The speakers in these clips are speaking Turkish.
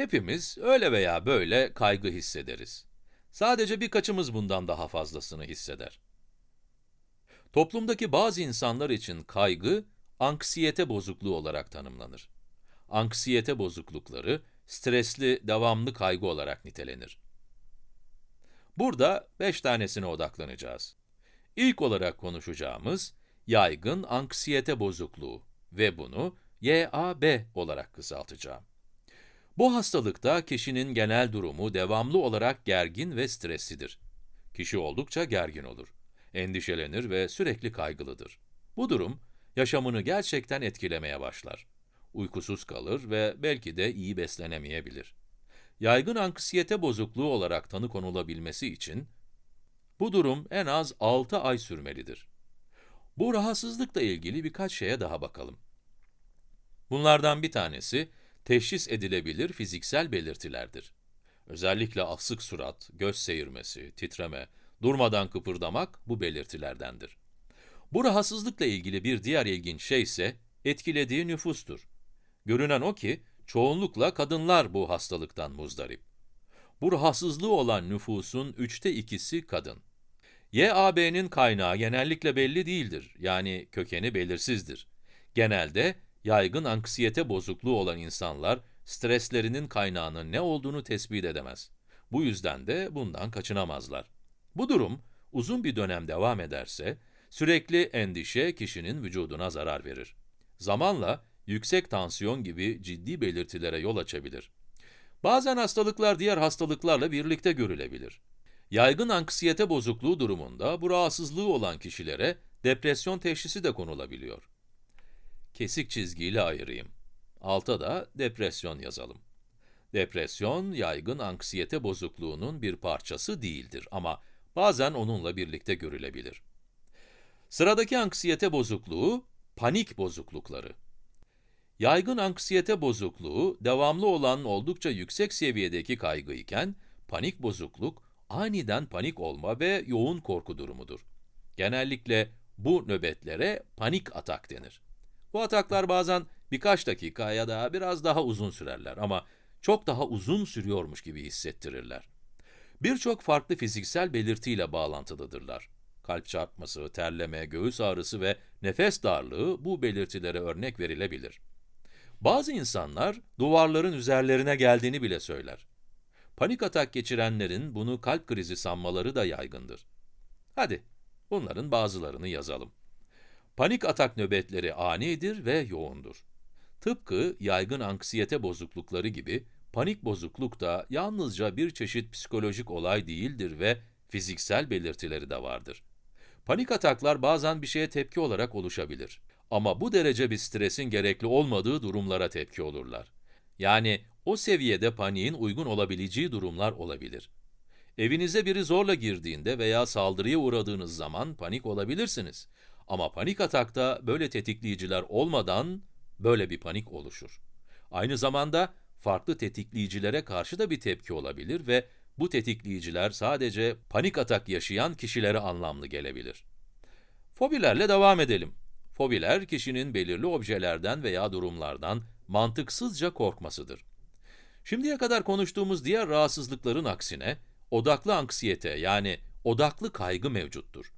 Hepimiz öyle veya böyle kaygı hissederiz. Sadece birkaçımız bundan daha fazlasını hisseder. Toplumdaki bazı insanlar için kaygı, anksiyete bozukluğu olarak tanımlanır. Anksiyete bozuklukları, stresli, devamlı kaygı olarak nitelenir. Burada beş tanesine odaklanacağız. İlk olarak konuşacağımız, yaygın anksiyete bozukluğu ve bunu YAB olarak kısaltacağım. Bu hastalıkta kişinin genel durumu devamlı olarak gergin ve streslidir. Kişi oldukça gergin olur. Endişelenir ve sürekli kaygılıdır. Bu durum, yaşamını gerçekten etkilemeye başlar. Uykusuz kalır ve belki de iyi beslenemeyebilir. Yaygın anksiyete bozukluğu olarak tanı konulabilmesi için, bu durum en az 6 ay sürmelidir. Bu rahatsızlıkla ilgili birkaç şeye daha bakalım. Bunlardan bir tanesi, teşhis edilebilir fiziksel belirtilerdir. Özellikle asık surat, göz seyirmesi, titreme, durmadan kıpırdamak bu belirtilerdendir. Bu rahatsızlıkla ilgili bir diğer ilginç şey ise etkilediği nüfustur. Görünen o ki, çoğunlukla kadınlar bu hastalıktan muzdarip. Bu rahatsızlığı olan nüfusun üçte ikisi kadın. YAB'nin kaynağı genellikle belli değildir, yani kökeni belirsizdir. Genelde, yaygın anksiyete bozukluğu olan insanlar, streslerinin kaynağının ne olduğunu tespit edemez. Bu yüzden de bundan kaçınamazlar. Bu durum, uzun bir dönem devam ederse, sürekli endişe kişinin vücuduna zarar verir. Zamanla, yüksek tansiyon gibi ciddi belirtilere yol açabilir. Bazen hastalıklar diğer hastalıklarla birlikte görülebilir. Yaygın anksiyete bozukluğu durumunda bu rahatsızlığı olan kişilere depresyon teşhisi de konulabiliyor. Kesik çizgiyle ayırayım. Alta da depresyon yazalım. Depresyon, yaygın anksiyete bozukluğunun bir parçası değildir ama bazen onunla birlikte görülebilir. Sıradaki anksiyete bozukluğu, panik bozuklukları. Yaygın anksiyete bozukluğu, devamlı olan oldukça yüksek seviyedeki kaygı iken, panik bozukluk, aniden panik olma ve yoğun korku durumudur. Genellikle bu nöbetlere panik atak denir. Bu ataklar bazen birkaç dakika ya da biraz daha uzun sürerler ama çok daha uzun sürüyormuş gibi hissettirirler. Birçok farklı fiziksel belirtiyle bağlantılıdırlar. Kalp çarpması, terleme, göğüs ağrısı ve nefes darlığı bu belirtilere örnek verilebilir. Bazı insanlar duvarların üzerlerine geldiğini bile söyler. Panik atak geçirenlerin bunu kalp krizi sanmaları da yaygındır. Hadi, bunların bazılarını yazalım. Panik atak nöbetleri anidir ve yoğundur. Tıpkı yaygın anksiyete bozuklukları gibi, panik bozukluk da yalnızca bir çeşit psikolojik olay değildir ve fiziksel belirtileri de vardır. Panik ataklar bazen bir şeye tepki olarak oluşabilir. Ama bu derece bir stresin gerekli olmadığı durumlara tepki olurlar. Yani o seviyede paniğin uygun olabileceği durumlar olabilir. Evinize biri zorla girdiğinde veya saldırıya uğradığınız zaman panik olabilirsiniz. Ama panik atakta böyle tetikleyiciler olmadan böyle bir panik oluşur. Aynı zamanda farklı tetikleyicilere karşı da bir tepki olabilir ve bu tetikleyiciler sadece panik atak yaşayan kişilere anlamlı gelebilir. Fobilerle devam edelim. Fobiler, kişinin belirli objelerden veya durumlardan mantıksızca korkmasıdır. Şimdiye kadar konuştuğumuz diğer rahatsızlıkların aksine, odaklı anksiyete yani odaklı kaygı mevcuttur.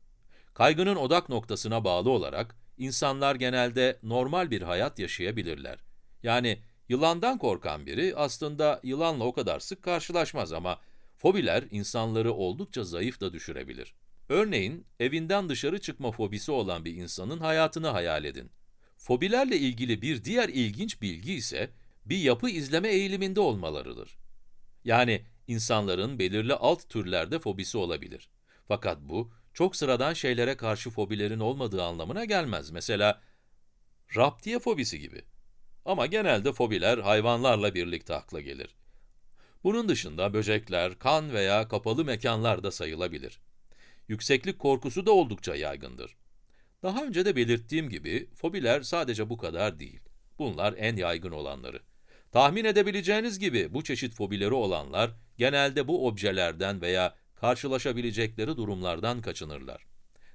Kaygının odak noktasına bağlı olarak, insanlar genelde normal bir hayat yaşayabilirler. Yani yılandan korkan biri aslında yılanla o kadar sık karşılaşmaz ama fobiler insanları oldukça zayıf da düşürebilir. Örneğin, evinden dışarı çıkma fobisi olan bir insanın hayatını hayal edin. Fobilerle ilgili bir diğer ilginç bilgi ise, bir yapı izleme eğiliminde olmalarıdır. Yani, insanların belirli alt türlerde fobisi olabilir. Fakat bu, çok sıradan şeylere karşı fobilerin olmadığı anlamına gelmez. Mesela, raptiye fobisi gibi. Ama genelde fobiler hayvanlarla birlikte akla gelir. Bunun dışında böcekler, kan veya kapalı mekanlar da sayılabilir. Yükseklik korkusu da oldukça yaygındır. Daha önce de belirttiğim gibi, fobiler sadece bu kadar değil. Bunlar en yaygın olanları. Tahmin edebileceğiniz gibi bu çeşit fobileri olanlar, genelde bu objelerden veya karşılaşabilecekleri durumlardan kaçınırlar.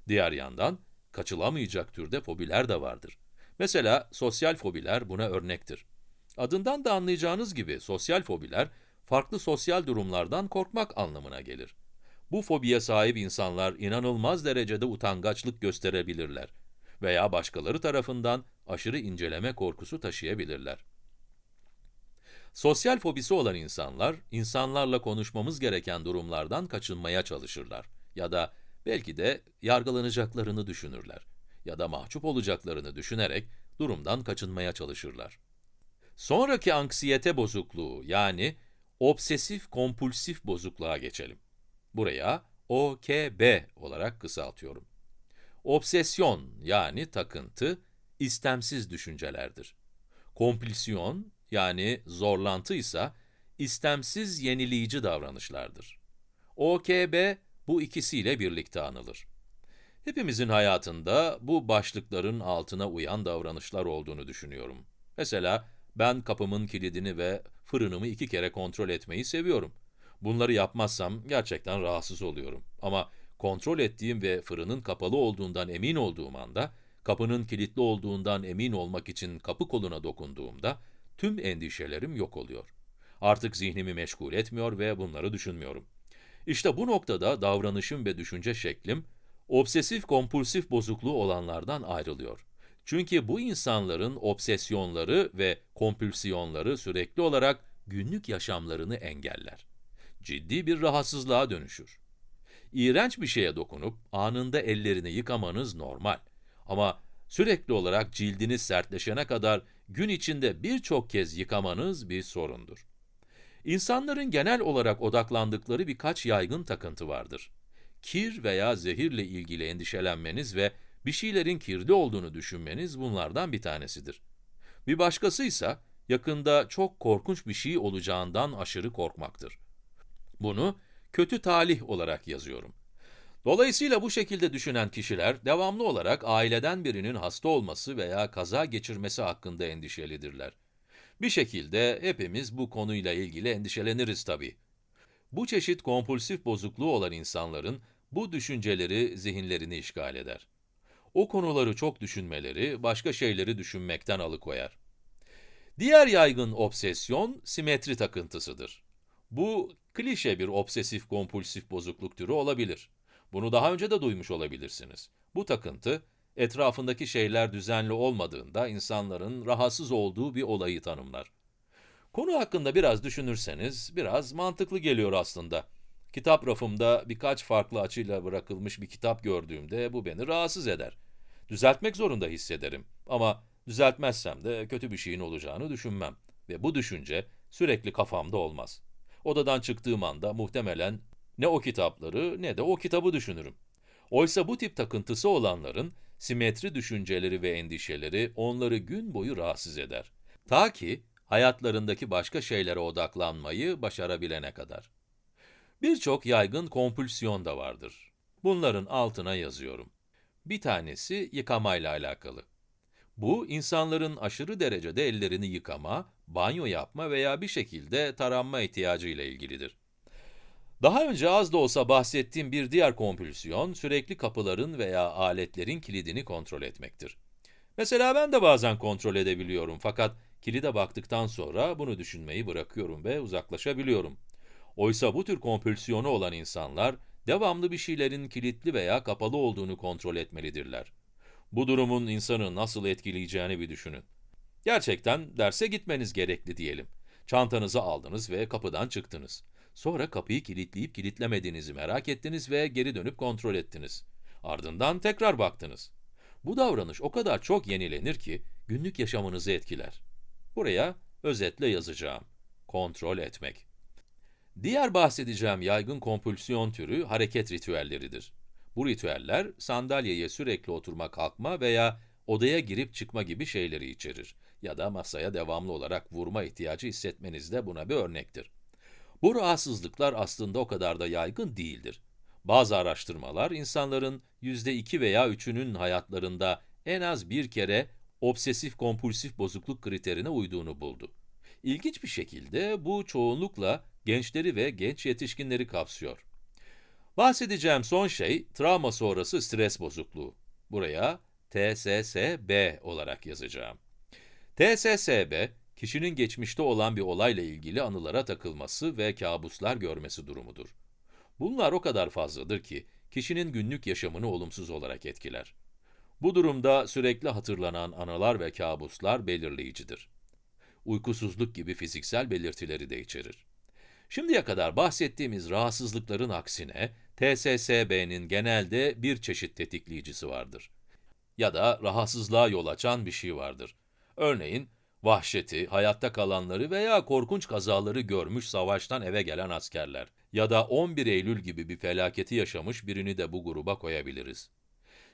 Diğer yandan, kaçılamayacak türde fobiler de vardır. Mesela sosyal fobiler buna örnektir. Adından da anlayacağınız gibi sosyal fobiler, farklı sosyal durumlardan korkmak anlamına gelir. Bu fobiye sahip insanlar inanılmaz derecede utangaçlık gösterebilirler veya başkaları tarafından aşırı inceleme korkusu taşıyabilirler. Sosyal fobisi olan insanlar, insanlarla konuşmamız gereken durumlardan kaçınmaya çalışırlar ya da belki de yargılanacaklarını düşünürler ya da mahcup olacaklarını düşünerek durumdan kaçınmaya çalışırlar. Sonraki anksiyete bozukluğu yani obsesif kompulsif bozukluğa geçelim. Buraya OKB olarak kısaltıyorum. Obsesyon yani takıntı, istemsiz düşüncelerdir. Kompulsiyon yani zorlantı ise istemsiz yenileyici davranışlardır. OKB bu ikisiyle birlikte anılır. Hepimizin hayatında bu başlıkların altına uyan davranışlar olduğunu düşünüyorum. Mesela ben kapımın kilidini ve fırınımı iki kere kontrol etmeyi seviyorum. Bunları yapmazsam gerçekten rahatsız oluyorum. Ama kontrol ettiğim ve fırının kapalı olduğundan emin olduğum anda, kapının kilitli olduğundan emin olmak için kapı koluna dokunduğumda, tüm endişelerim yok oluyor. Artık zihnimi meşgul etmiyor ve bunları düşünmüyorum. İşte bu noktada davranışım ve düşünce şeklim, obsesif kompulsif bozukluğu olanlardan ayrılıyor. Çünkü bu insanların obsesyonları ve kompulsiyonları sürekli olarak günlük yaşamlarını engeller. Ciddi bir rahatsızlığa dönüşür. İğrenç bir şeye dokunup anında ellerini yıkamanız normal. Ama sürekli olarak cildiniz sertleşene kadar gün içinde birçok kez yıkamanız bir sorundur. İnsanların genel olarak odaklandıkları birkaç yaygın takıntı vardır. Kir veya zehirle ilgili endişelenmeniz ve bir şeylerin kirli olduğunu düşünmeniz bunlardan bir tanesidir. Bir başkası ise yakında çok korkunç bir şey olacağından aşırı korkmaktır. Bunu kötü talih olarak yazıyorum. Dolayısıyla bu şekilde düşünen kişiler devamlı olarak aileden birinin hasta olması veya kaza geçirmesi hakkında endişelidirler. Bir şekilde hepimiz bu konuyla ilgili endişeleniriz tabii. Bu çeşit kompulsif bozukluğu olan insanların bu düşünceleri zihinlerini işgal eder. O konuları çok düşünmeleri, başka şeyleri düşünmekten alıkoyar. Diğer yaygın obsesyon, simetri takıntısıdır. Bu, klişe bir obsesif kompulsif bozukluk türü olabilir. Bunu daha önce de duymuş olabilirsiniz. Bu takıntı, etrafındaki şeyler düzenli olmadığında insanların rahatsız olduğu bir olayı tanımlar. Konu hakkında biraz düşünürseniz, biraz mantıklı geliyor aslında. Kitap rafımda birkaç farklı açıyla bırakılmış bir kitap gördüğümde bu beni rahatsız eder. Düzeltmek zorunda hissederim ama düzeltmezsem de kötü bir şeyin olacağını düşünmem. Ve bu düşünce sürekli kafamda olmaz. Odadan çıktığım anda muhtemelen ne o kitapları ne de o kitabı düşünürüm. Oysa bu tip takıntısı olanların simetri düşünceleri ve endişeleri onları gün boyu rahatsız eder. Ta ki hayatlarındaki başka şeylere odaklanmayı başarabilene kadar. Birçok yaygın kompulsiyon da vardır. Bunların altına yazıyorum. Bir tanesi yıkamayla alakalı. Bu, insanların aşırı derecede ellerini yıkama, banyo yapma veya bir şekilde taranma ihtiyacı ile ilgilidir. Daha önce az da olsa bahsettiğim bir diğer kompulsiyon, sürekli kapıların veya aletlerin kilidini kontrol etmektir. Mesela ben de bazen kontrol edebiliyorum fakat kilide baktıktan sonra bunu düşünmeyi bırakıyorum ve uzaklaşabiliyorum. Oysa bu tür kompulsiyonu olan insanlar, devamlı bir şeylerin kilitli veya kapalı olduğunu kontrol etmelidirler. Bu durumun insanı nasıl etkileyeceğini bir düşünün. Gerçekten derse gitmeniz gerekli diyelim. Çantanızı aldınız ve kapıdan çıktınız. Sonra kapıyı kilitleyip kilitlemediğinizi merak ettiniz ve geri dönüp kontrol ettiniz. Ardından tekrar baktınız. Bu davranış o kadar çok yenilenir ki günlük yaşamınızı etkiler. Buraya özetle yazacağım. Kontrol etmek. Diğer bahsedeceğim yaygın kompulsiyon türü hareket ritüelleridir. Bu ritüeller sandalyeye sürekli oturma kalkma veya odaya girip çıkma gibi şeyleri içerir. Ya da masaya devamlı olarak vurma ihtiyacı hissetmeniz de buna bir örnektir. Bu rahatsızlıklar aslında o kadar da yaygın değildir. Bazı araştırmalar, insanların %2 veya 3'ünün hayatlarında en az bir kere obsesif-kompulsif bozukluk kriterine uyduğunu buldu. İlginç bir şekilde bu çoğunlukla gençleri ve genç yetişkinleri kapsıyor. Bahsedeceğim son şey, travma sonrası stres bozukluğu. Buraya TSSB olarak yazacağım. TSSB, kişinin geçmişte olan bir olayla ilgili anılara takılması ve kabuslar görmesi durumudur. Bunlar o kadar fazladır ki, kişinin günlük yaşamını olumsuz olarak etkiler. Bu durumda sürekli hatırlanan anılar ve kabuslar belirleyicidir. Uykusuzluk gibi fiziksel belirtileri de içerir. Şimdiye kadar bahsettiğimiz rahatsızlıkların aksine, TSSB'nin genelde bir çeşit tetikleyicisi vardır. Ya da rahatsızlığa yol açan bir şey vardır. Örneğin, vahşeti, hayatta kalanları veya korkunç kazaları görmüş savaştan eve gelen askerler ya da 11 Eylül gibi bir felaketi yaşamış birini de bu gruba koyabiliriz.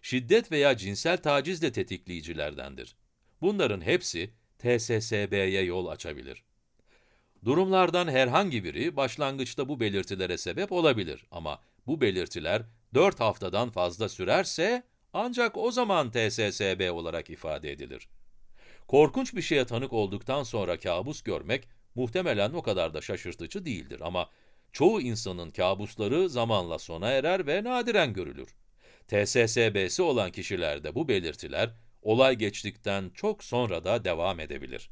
Şiddet veya cinsel taciz de tetikleyicilerdendir. Bunların hepsi TSSB'ye yol açabilir. Durumlardan herhangi biri başlangıçta bu belirtilere sebep olabilir ama bu belirtiler 4 haftadan fazla sürerse ancak o zaman TSSB olarak ifade edilir. Korkunç bir şeye tanık olduktan sonra kabus görmek muhtemelen o kadar da şaşırtıcı değildir ama çoğu insanın kabusları zamanla sona erer ve nadiren görülür. TSSB'si olan kişilerde bu belirtiler olay geçtikten çok sonra da devam edebilir.